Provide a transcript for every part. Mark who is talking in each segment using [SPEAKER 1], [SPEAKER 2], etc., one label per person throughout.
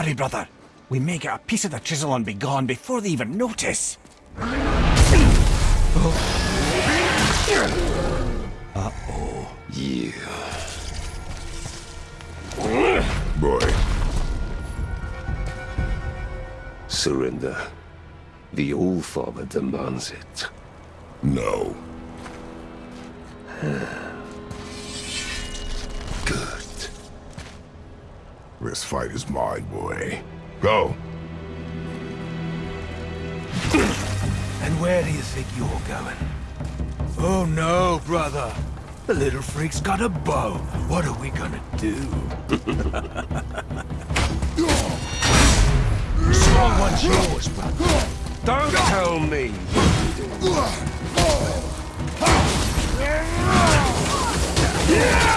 [SPEAKER 1] Hurry, brother. We may get a piece of the chisel and be gone before they even notice.
[SPEAKER 2] Uh-oh. Yeah. Boy. Surrender. The All-Father demands it. No.
[SPEAKER 3] Fight is mine, boy. Go.
[SPEAKER 4] And where do you think you're going? Oh no, brother. The little freak's got a bow. What are we gonna do? Small one's yours, brother.
[SPEAKER 2] Don't tell me!
[SPEAKER 4] The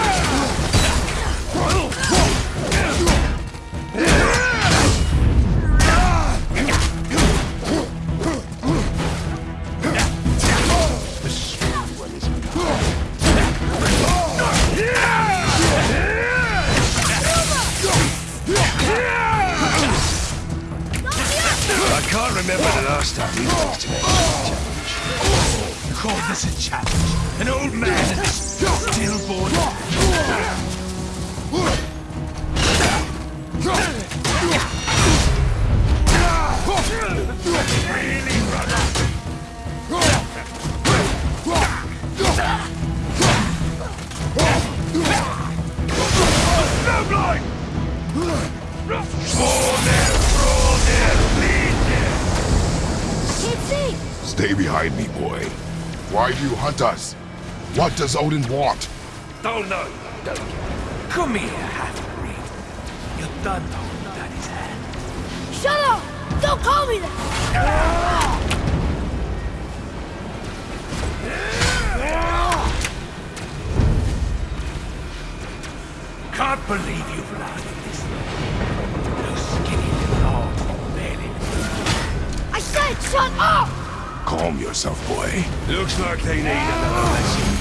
[SPEAKER 3] does Odin want?
[SPEAKER 2] Don't know, don't you?
[SPEAKER 4] Come here, half-breed. You're done holding Daddy's hand.
[SPEAKER 5] Shut up! Don't call me that!
[SPEAKER 4] Can't believe you've lasted this long. Those skinny little arms barely...
[SPEAKER 5] I said shut up!
[SPEAKER 3] Calm yourself, boy.
[SPEAKER 2] Looks like they need another lesson.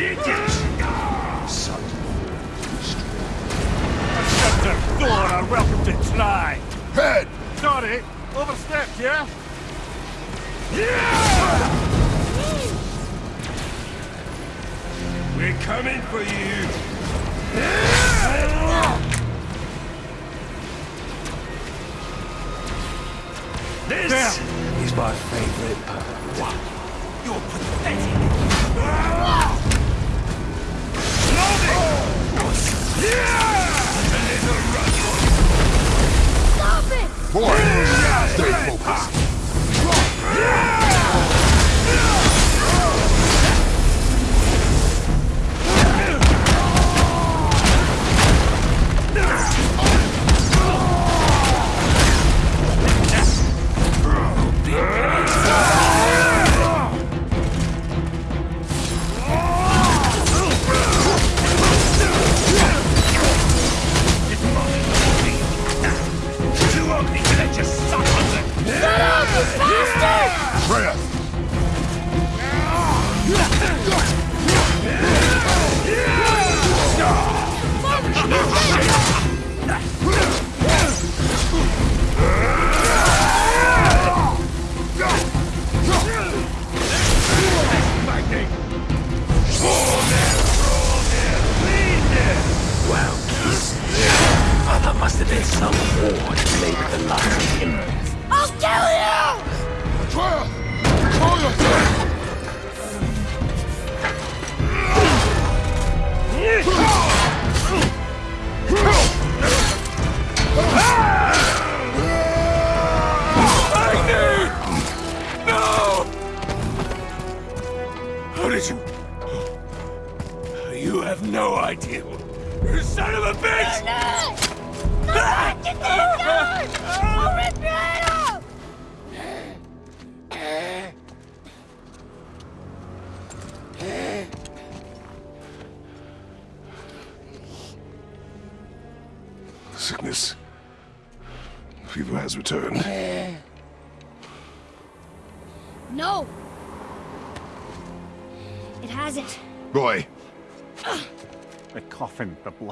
[SPEAKER 4] Son.
[SPEAKER 1] Scepter, Thor are welcome to try.
[SPEAKER 3] Head!
[SPEAKER 1] Sorry, overstepped, yeah? Yeah!
[SPEAKER 2] We're coming for you. This is my favorite part.
[SPEAKER 4] You're pathetic.
[SPEAKER 5] Stop it!
[SPEAKER 3] Boy! Stay focused.
[SPEAKER 4] Freya!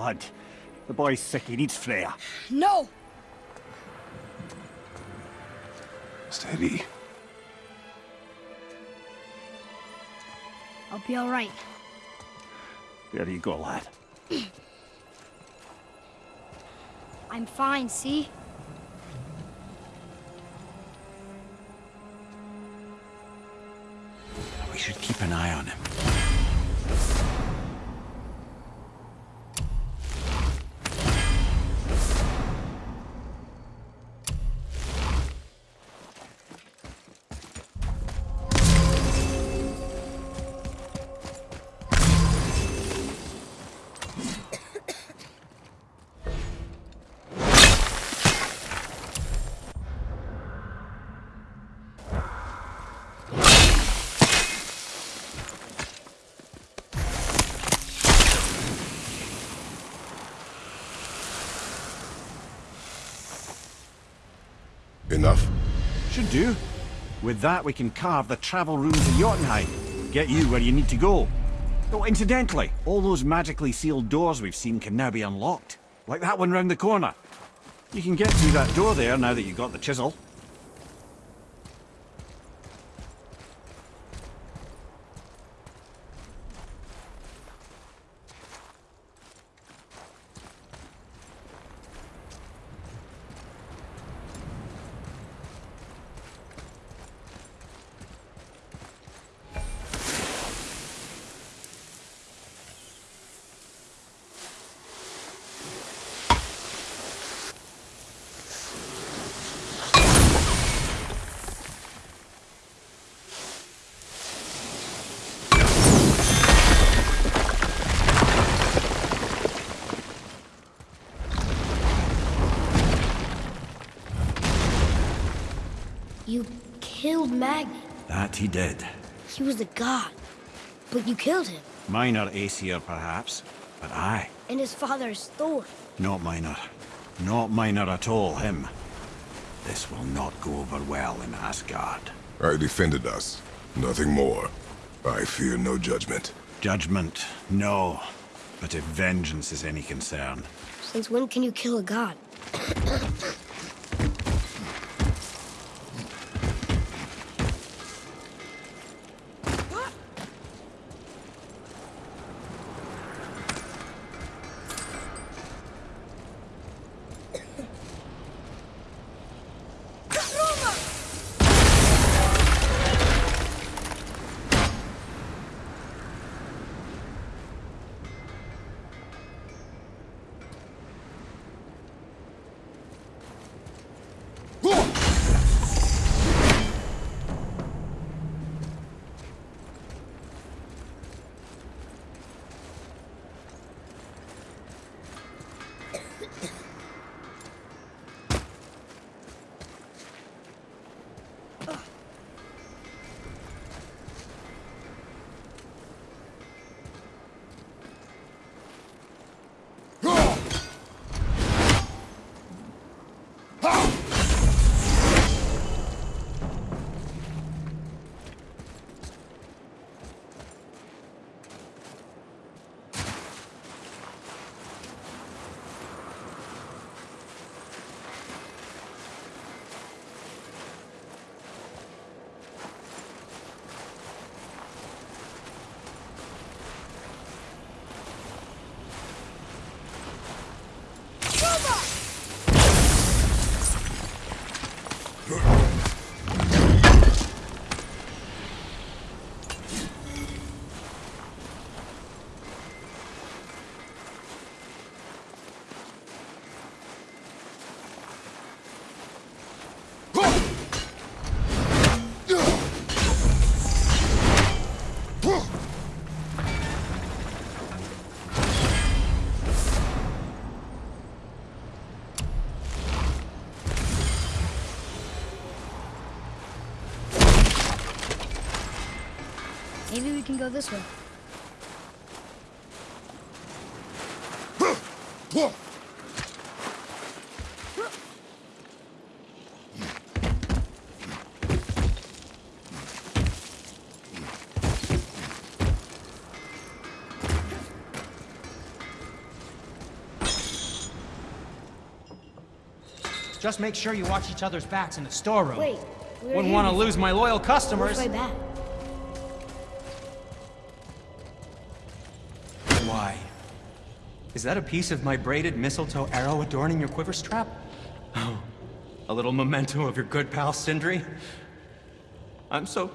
[SPEAKER 1] Blood. The boy's sick, he needs Freya.
[SPEAKER 6] No!
[SPEAKER 3] Steady.
[SPEAKER 6] I'll be alright.
[SPEAKER 1] There you go, lad.
[SPEAKER 6] I'm fine, see?
[SPEAKER 1] We should keep an eye on him. Do. With that, we can carve the travel rune of Jotunheim. Get you where you need to go. Oh, incidentally, all those magically sealed doors we've seen can now be unlocked. Like that one round the corner. You can get through that door there now that you've got the chisel.
[SPEAKER 6] You killed Magni.
[SPEAKER 1] That he did.
[SPEAKER 6] He was a god. But you killed him.
[SPEAKER 1] Minor Aesir, perhaps. But I,
[SPEAKER 6] And his father is Thor.
[SPEAKER 1] not minor. Not minor at all, him. This will not go over well in Asgard.
[SPEAKER 4] I defended us. Nothing more. I fear no judgment.
[SPEAKER 1] Judgment, no. But if vengeance is any concern,
[SPEAKER 6] Since when can you kill a god? Maybe we can go this way.
[SPEAKER 7] Just make sure you watch each other's backs in the storeroom.
[SPEAKER 6] Wait,
[SPEAKER 7] Wouldn't want to lose my loyal customers.
[SPEAKER 6] Which way back?
[SPEAKER 7] Is that a piece of my braided mistletoe arrow adorning your quiver strap? Oh, a little memento of your good pal Sindri? I'm so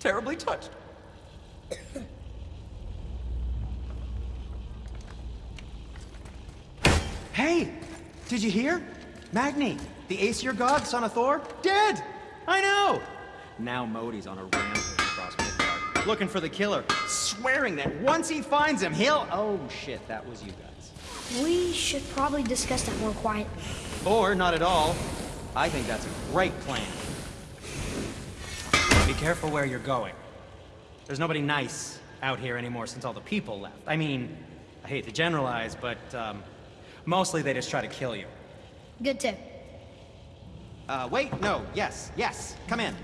[SPEAKER 7] terribly touched. hey! Did you hear? Magni, the Aesir god, son of Thor, dead! I know! Now Modi's on a rampage looking for the killer, swearing that once he finds him, he'll... Oh shit, that was you guys.
[SPEAKER 6] We should probably discuss that more quietly.
[SPEAKER 7] Or not at all. I think that's a great plan. Be careful where you're going. There's nobody nice out here anymore since all the people left. I mean, I hate to generalize, but um, mostly they just try to kill you.
[SPEAKER 6] Good tip.
[SPEAKER 7] Uh, wait, no, yes, yes, come in.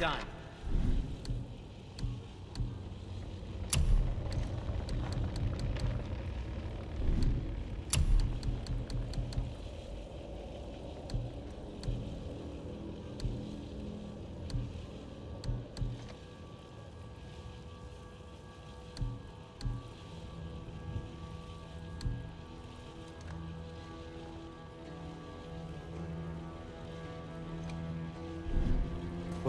[SPEAKER 7] Done.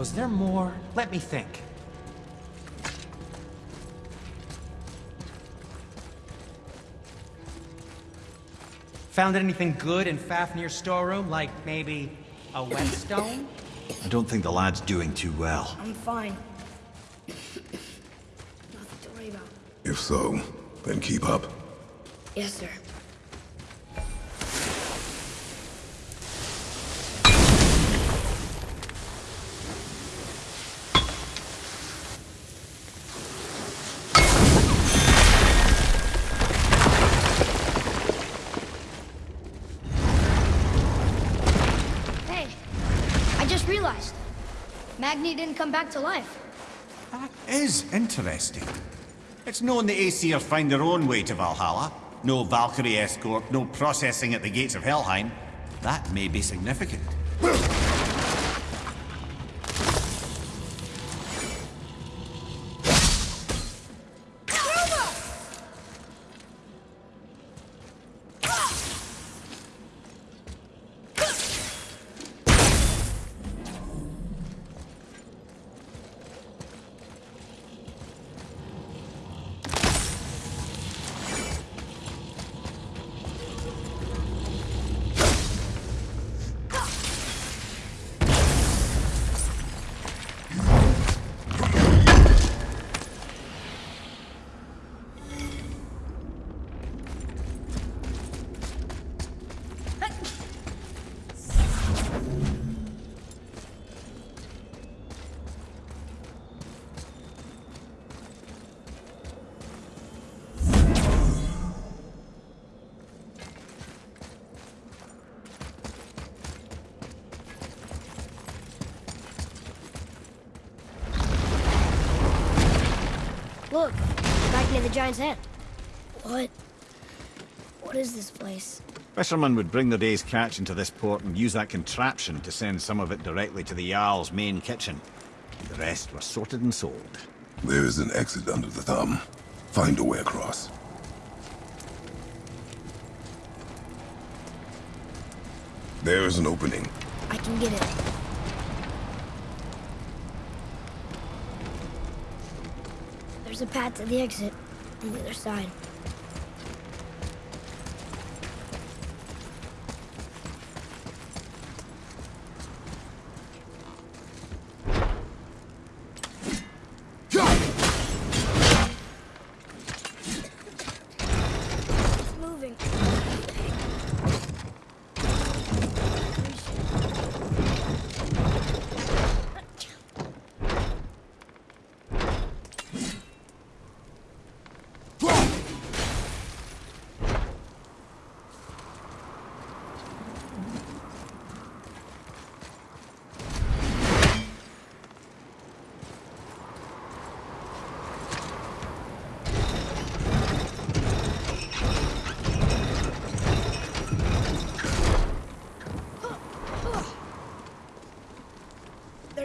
[SPEAKER 7] Was there more? Let me think. Found anything good in Fafnir's storeroom? Like maybe a whetstone?
[SPEAKER 1] I don't think the lad's doing too well.
[SPEAKER 6] I'm fine. Nothing to worry about.
[SPEAKER 3] If so, then keep up.
[SPEAKER 6] Yes, sir. Magni didn't come back to life.
[SPEAKER 1] That is interesting. It's known the Aesir find their own way to Valhalla. No Valkyrie escort, no processing at the gates of Helheim. That may be significant.
[SPEAKER 6] Giant's hand. What? What is this place?
[SPEAKER 1] Fishermen would bring their day's catch into this port and use that contraption to send some of it directly to the Jarl's main kitchen. The rest were sorted and sold.
[SPEAKER 3] There is an exit under the thumb. Find a way across. There is an opening.
[SPEAKER 6] I can get it. There's a path to the exit on the other side. It's moving.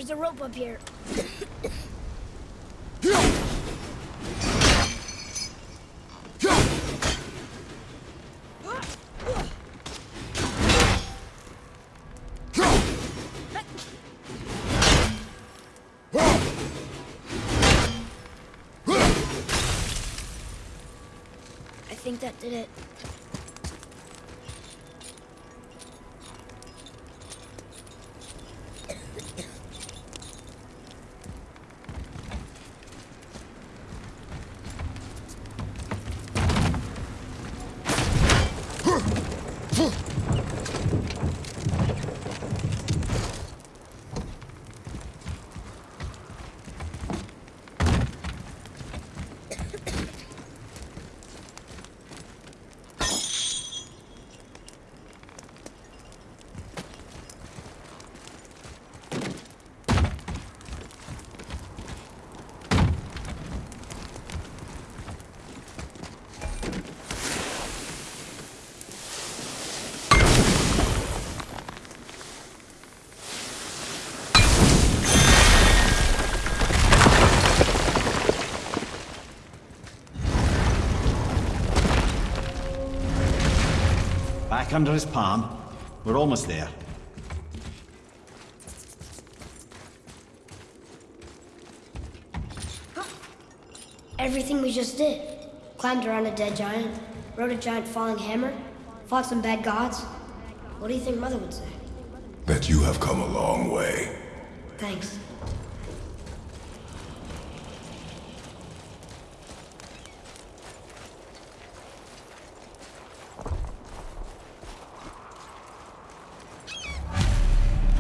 [SPEAKER 6] There's a rope up here. I think that did it.
[SPEAKER 1] Back under his palm. We're almost there.
[SPEAKER 6] Everything we just did. Climbed around a dead giant, rode a giant falling hammer, fought some bad gods. What do you think Mother would say?
[SPEAKER 3] That you have come a long way.
[SPEAKER 6] Thanks.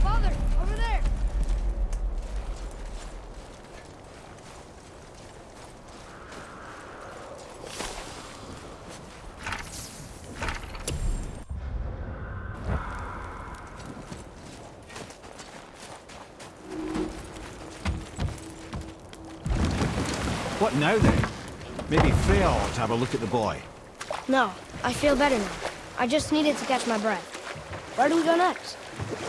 [SPEAKER 6] Father, over there!
[SPEAKER 1] What now then? Maybe Freya ought to have a look at the boy.
[SPEAKER 6] No, I feel better now. I just needed to catch my breath. Where do we go next?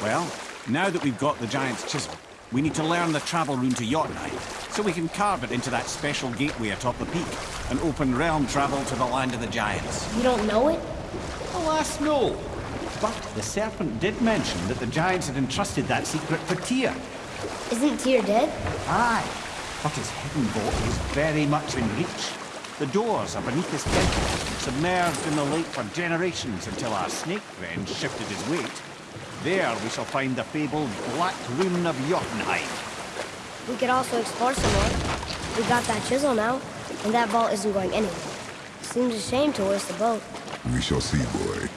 [SPEAKER 1] Well, now that we've got the giant's chisel, we need to learn the travel rune to Jotunheim, so we can carve it into that special gateway atop the peak, and open realm travel to the land of the giants.
[SPEAKER 6] You don't know it?
[SPEAKER 1] Alas, no. But the serpent did mention that the giants had entrusted that secret for Tyr.
[SPEAKER 6] Isn't Tyr dead?
[SPEAKER 1] Aye, but his hidden vault is very much in reach. The doors are beneath his temple, submerged in the lake for generations until our snake friend shifted his weight. There we shall find the fabled Black Rune of Jotunheim.
[SPEAKER 6] We could also explore some more. We got that chisel now, and that vault isn't going anywhere. Seems a shame to waste the boat.
[SPEAKER 3] We shall see, boy.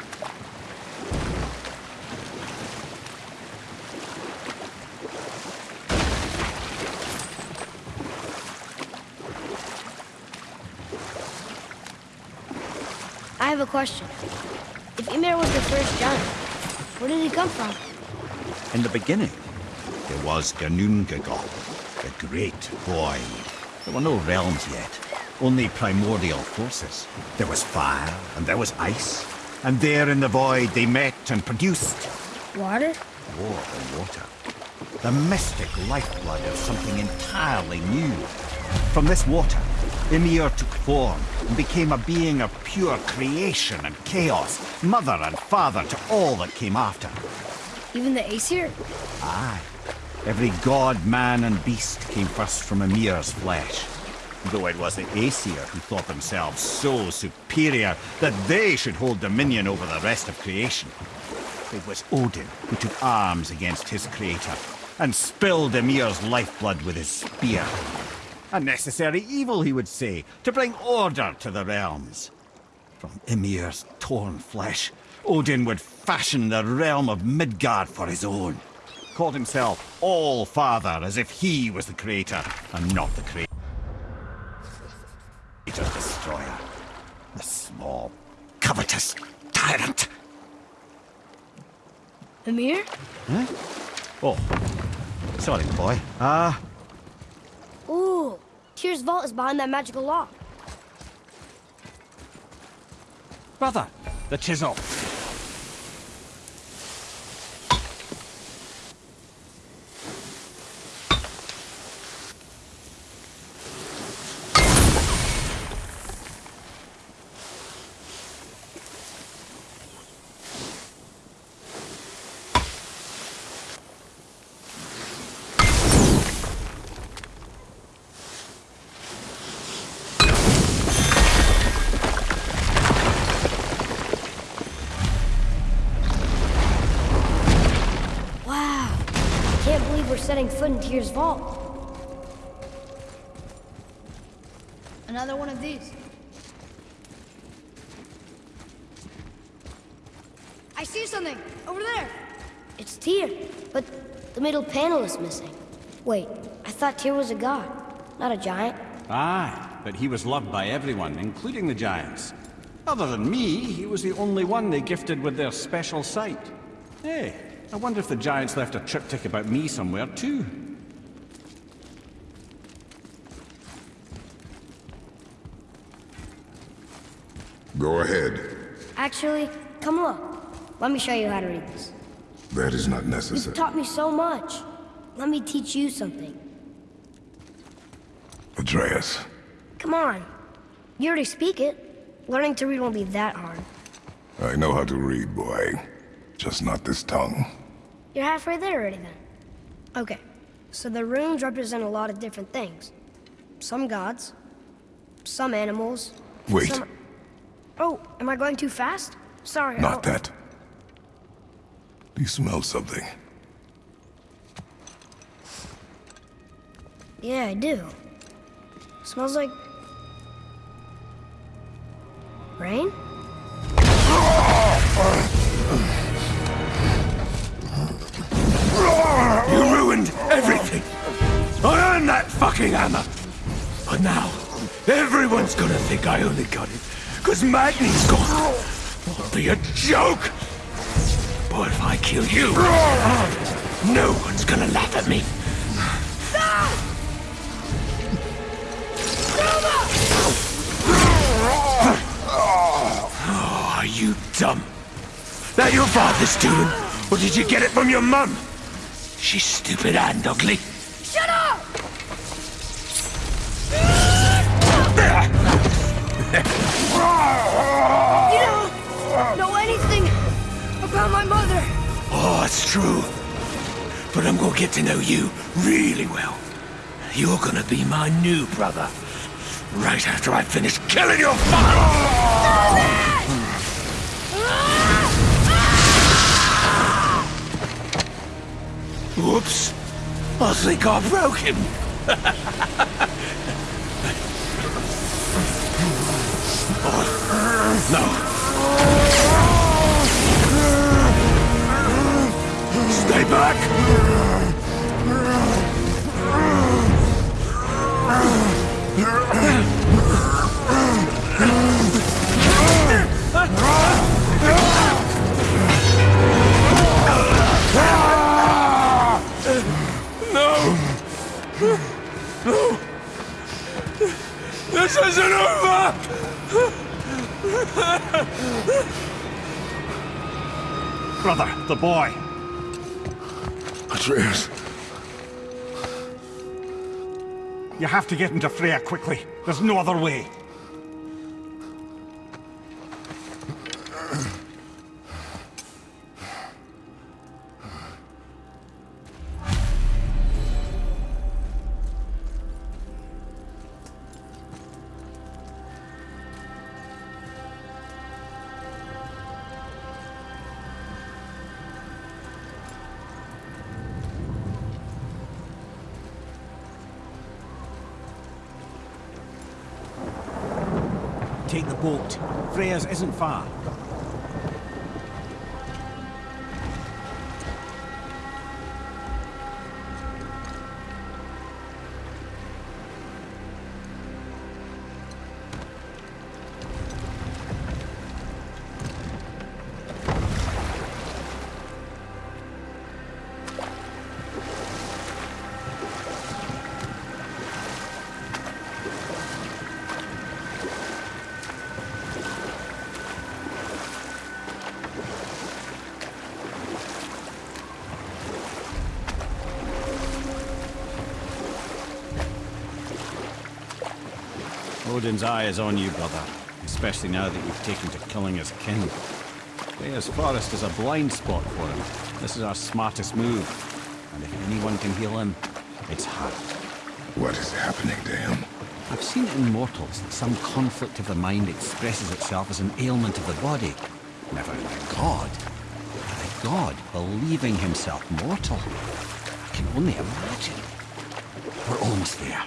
[SPEAKER 6] Question. If Ymir was the first giant, where did he come from?
[SPEAKER 1] In the beginning, there was Ginnungagap, the Great Void. There were no realms yet. only primordial forces. There was fire, and there was ice. And there in the void they met and produced
[SPEAKER 6] Water?
[SPEAKER 1] more than water. The mystic lifeblood of something entirely new. From this water, Ymir took form and became a being of pure creation and chaos, mother and father to all that came after.
[SPEAKER 6] Even the Aesir?
[SPEAKER 1] Aye. Every god, man, and beast came first from Ymir's flesh. Though it was the Aesir who thought themselves so superior that they should hold dominion over the rest of creation. It was Odin who took arms against his creator and spilled Ymir's lifeblood with his spear. A necessary evil, he would say, to bring order to the realms. From Ymir's torn flesh, Odin would fashion the realm of Midgard for his own. Called himself All-Father as if he was the creator and not the creator. Destroyer. A small, covetous tyrant.
[SPEAKER 6] Ymir?
[SPEAKER 1] Oh, sorry, boy. Ah,
[SPEAKER 6] Ooh, Tyr's vault is behind that magical lock.
[SPEAKER 1] brother, the chisel.
[SPEAKER 6] Wow. Can't believe we're setting foot in Tyr's vault. Another one of these. I see something over there. It's Tyr, but the middle panel is missing. Wait, I thought Tyr was a god, not a giant.
[SPEAKER 1] Aye, but he was loved by everyone, including the giants. Other than me, he was the only one they gifted with their special sight. Hey, I wonder if the giants left a triptych about me somewhere, too.
[SPEAKER 3] Go ahead.
[SPEAKER 6] Actually, come look. Let me show you how to read this.
[SPEAKER 3] That is not necessary.
[SPEAKER 6] You've taught me so much. Let me teach you something.
[SPEAKER 3] Atreus.
[SPEAKER 6] Come on. You already speak it. Learning to read won't be that hard.
[SPEAKER 3] I know how to read, boy. Just not this tongue.
[SPEAKER 6] You're halfway there already then. Okay, so the runes represent a lot of different things. Some gods, some animals.
[SPEAKER 3] Wait.
[SPEAKER 6] some- Oh, am I going too fast? Sorry.
[SPEAKER 3] Not that. Do you smell something?
[SPEAKER 6] Yeah, I do. Smells like... Rain?
[SPEAKER 4] You ruined everything. I earned that fucking hammer. But now, everyone's gonna think I only got it because Magni's gone. It'll be a joke. But if I kill you, no one's gonna laugh at me. Oh, are you dumb? That your father's doing? Or did you get it from your mum? She's stupid and ugly.
[SPEAKER 6] You don't know anything about my mother.
[SPEAKER 4] Oh, it's true. But I'm gonna get to know you really well. You're gonna be my new brother. Right after I finish killing your father! Whoops. I think I broke him. Stay back! No! No! This isn't Brother,
[SPEAKER 1] the boy.
[SPEAKER 3] Atreus.
[SPEAKER 1] You have to get into Freya quickly. There's no other way. Freya's isn't far. Odin's eye is on you, brother. Especially now that you've taken to killing his kin. Freya's forest is a blind spot for him. This is our smartest move. And if anyone can heal him, it's her.
[SPEAKER 3] What is happening to him?
[SPEAKER 1] I've seen it in mortals that some conflict of the mind expresses itself as an ailment of the body. Never in a god. A god believing himself mortal. I can only imagine. We're almost there.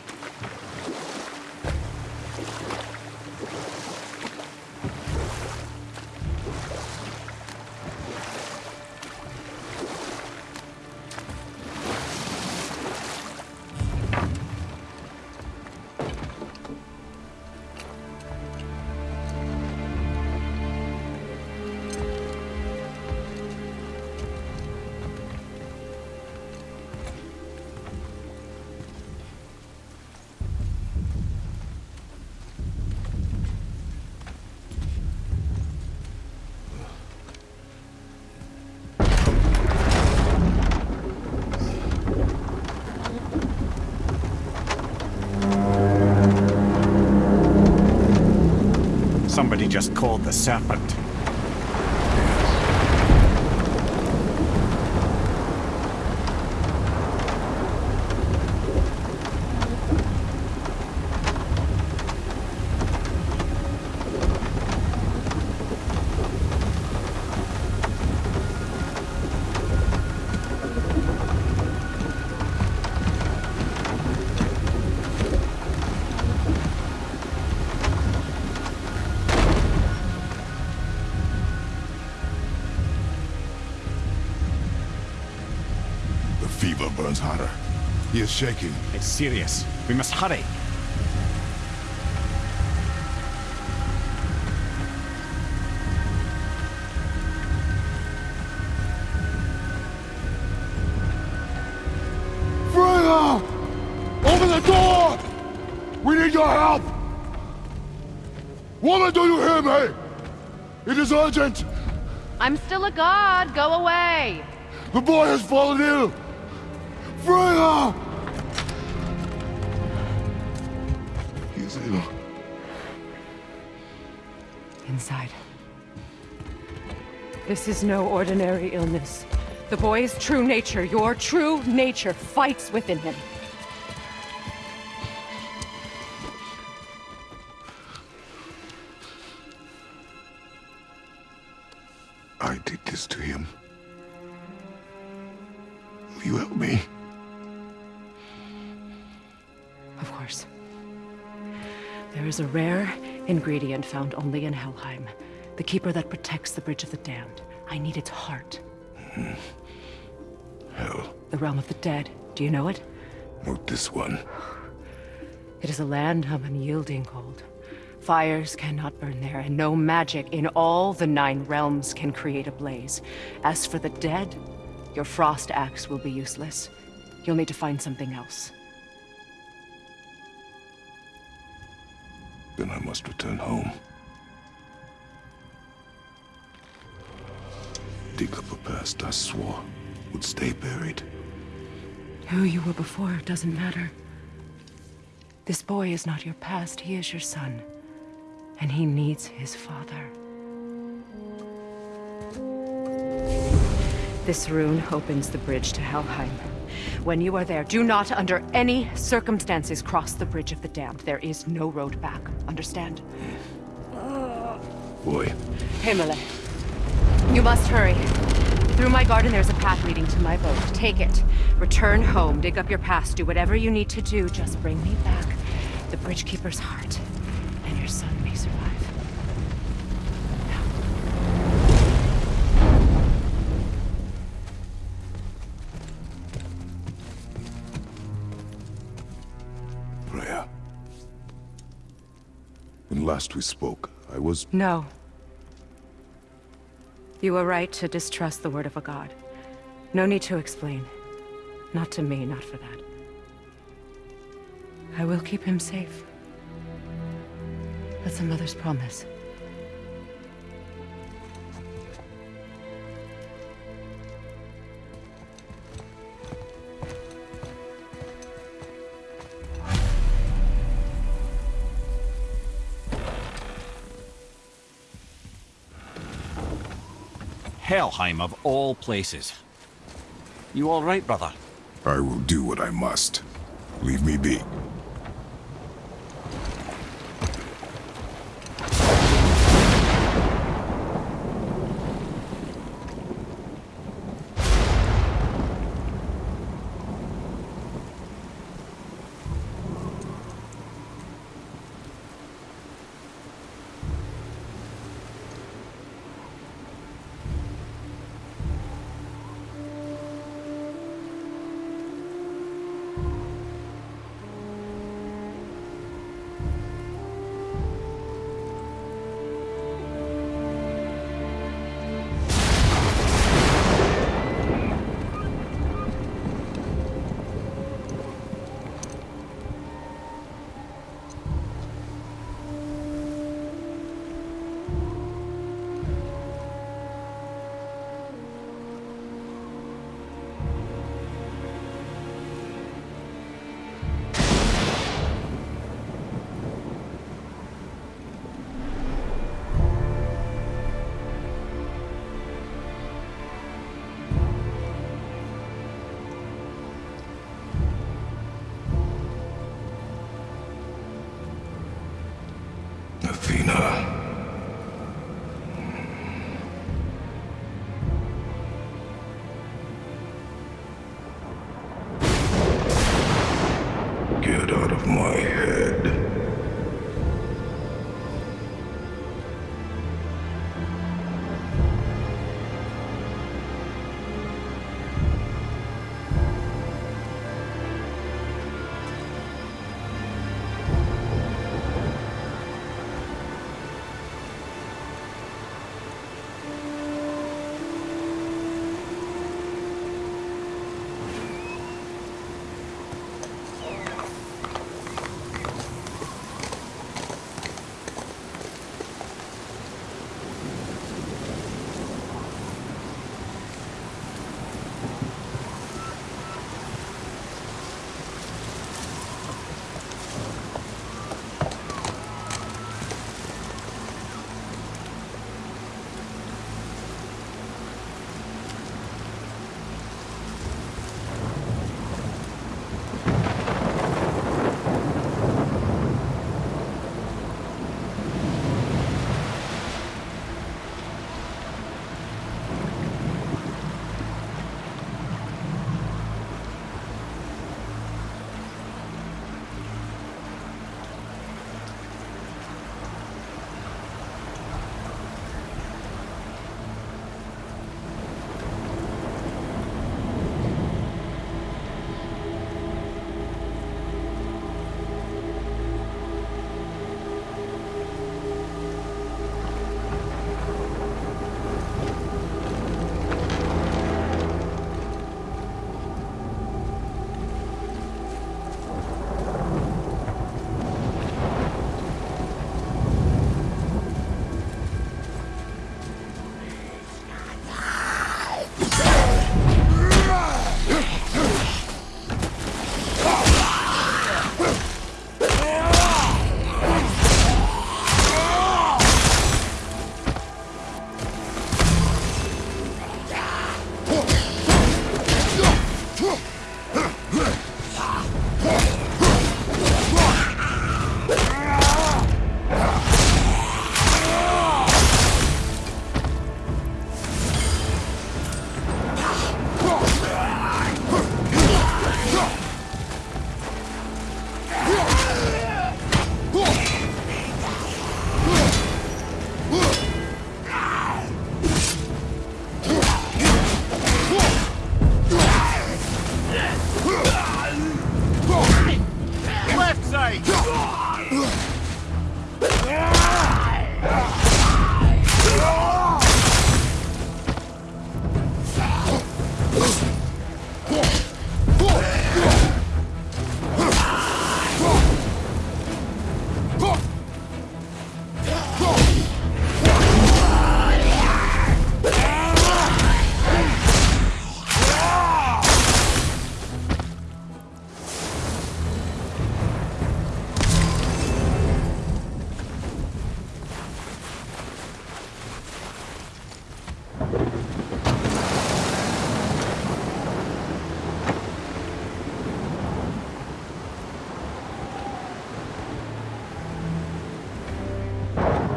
[SPEAKER 1] Serpent.
[SPEAKER 3] Is shaking.
[SPEAKER 1] It's serious. We must hurry.
[SPEAKER 3] Freya! Open the door! We need your help! Woman, do you hear me? It is urgent!
[SPEAKER 8] I'm still a god. Go away.
[SPEAKER 3] The boy has fallen ill! Freya!
[SPEAKER 8] This is no ordinary illness. The boy's true nature, your true nature, fights within him.
[SPEAKER 3] I did this to him. Will you help me?
[SPEAKER 8] Of course. There is a rare ingredient found only in Helheim. The keeper that protects the Bridge of the Damned. I need its heart. Hmm.
[SPEAKER 3] Hell,
[SPEAKER 8] The realm of the dead. Do you know it?
[SPEAKER 3] not this one.
[SPEAKER 8] It is a land of unyielding cold. Fires cannot burn there, and no magic in all the nine realms can create a blaze. As for the dead, your frost axe will be useless. You'll need to find something else.
[SPEAKER 3] Then I must return home. Dig up a past I swore would stay buried.
[SPEAKER 8] Who you were before doesn't matter. This boy is not your past, he is your son. And he needs his father. This rune opens the bridge to Helheim. When you are there, do not under any circumstances cross the Bridge of the Damned. There is no road back. Understand?
[SPEAKER 3] Boy,
[SPEAKER 8] Himmele. You must hurry. Through my garden there's a path leading to my boat. Take it. Return home, dig up your past, do whatever you need to do. Just bring me back the Bridgekeeper's heart, and your son may survive.
[SPEAKER 3] Freya. When last we spoke, I was...
[SPEAKER 8] No. You were right to distrust the word of a god. No need to explain. Not to me, not for that. I will keep him safe. That's a mother's promise.
[SPEAKER 1] Helheim of all places. You all right, brother?
[SPEAKER 3] I will do what I must. Leave me be.
[SPEAKER 1] Sight!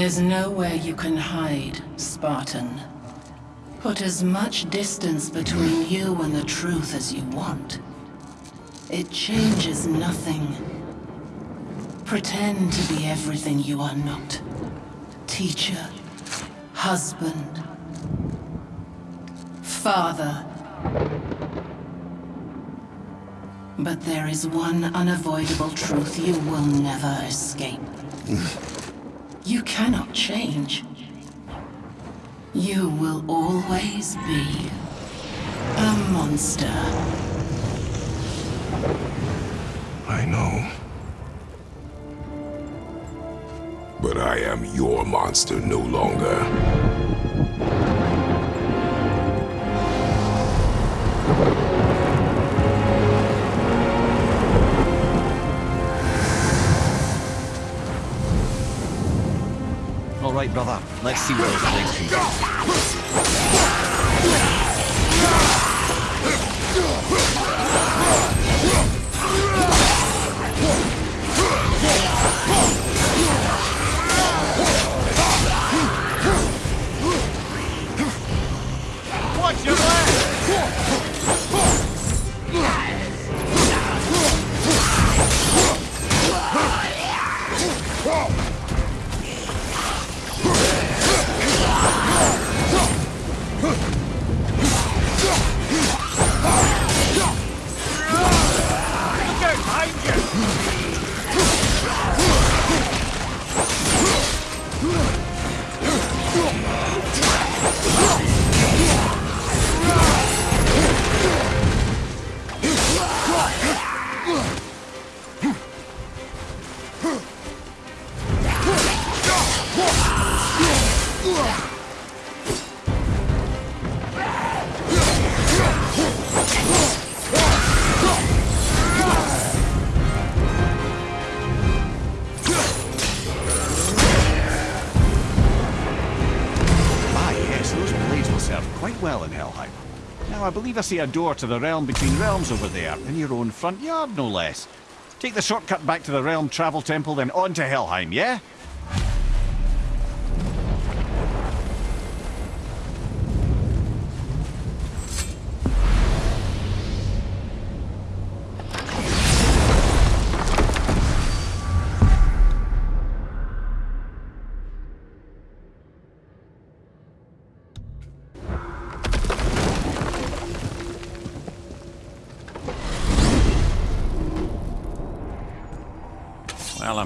[SPEAKER 9] There's nowhere you can hide, Spartan. Put as much distance between you and the truth as you want. It changes nothing. Pretend to be everything you are not. Teacher, husband, father. But there is one unavoidable truth you will never escape. You cannot change. You will always be a monster.
[SPEAKER 3] I know. But I am your monster no longer.
[SPEAKER 1] Right, brother. Let's see where those legs can go. I see a door to the realm between realms over there, in your own front yard, no less. Take the shortcut back to the Realm Travel Temple, then on to Helheim, yeah?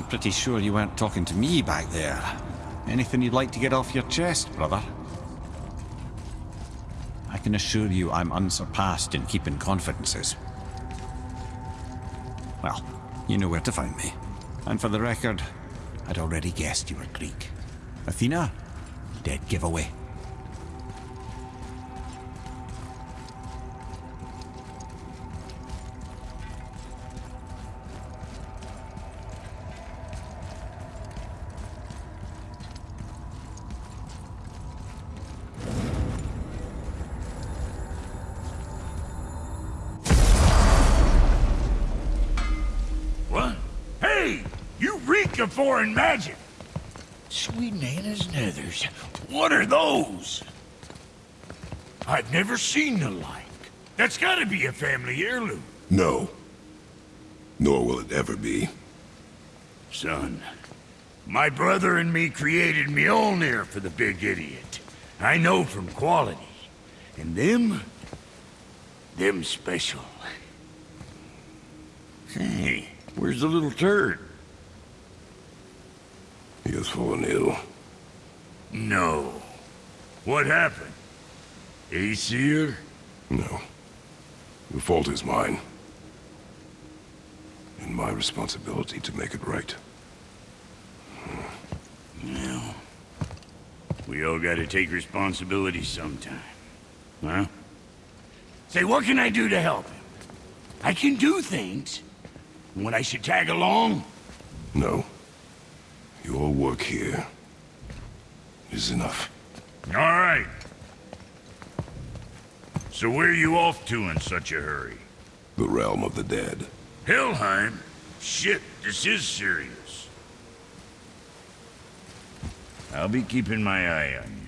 [SPEAKER 1] Pretty sure you weren't talking to me back there. Anything you'd like to get off your chest, brother? I can assure you I'm unsurpassed in keeping confidences. Well, you know where to find me. And for the record, I'd already guessed you were Greek. Athena? Dead giveaway.
[SPEAKER 4] Seen the like. That's gotta be a family heirloom.
[SPEAKER 3] No. Nor will it ever be.
[SPEAKER 4] Son, my brother and me created Mjolnir for the big idiot. I know from quality. And them? Them special. Hey, where's the little turd?
[SPEAKER 3] He has fallen ill.
[SPEAKER 4] No. What happened? Aesir?
[SPEAKER 3] No. The fault is mine. And my responsibility to make it right.
[SPEAKER 4] Well, we all gotta take responsibility sometime. Huh? Say, what can I do to help him? I can do things. When I should tag along?
[SPEAKER 3] No. Your work here is enough.
[SPEAKER 4] All right. So where are you off to in such a hurry?
[SPEAKER 3] The realm of the dead.
[SPEAKER 4] Helheim? Shit, this is serious. I'll be keeping my eye on you.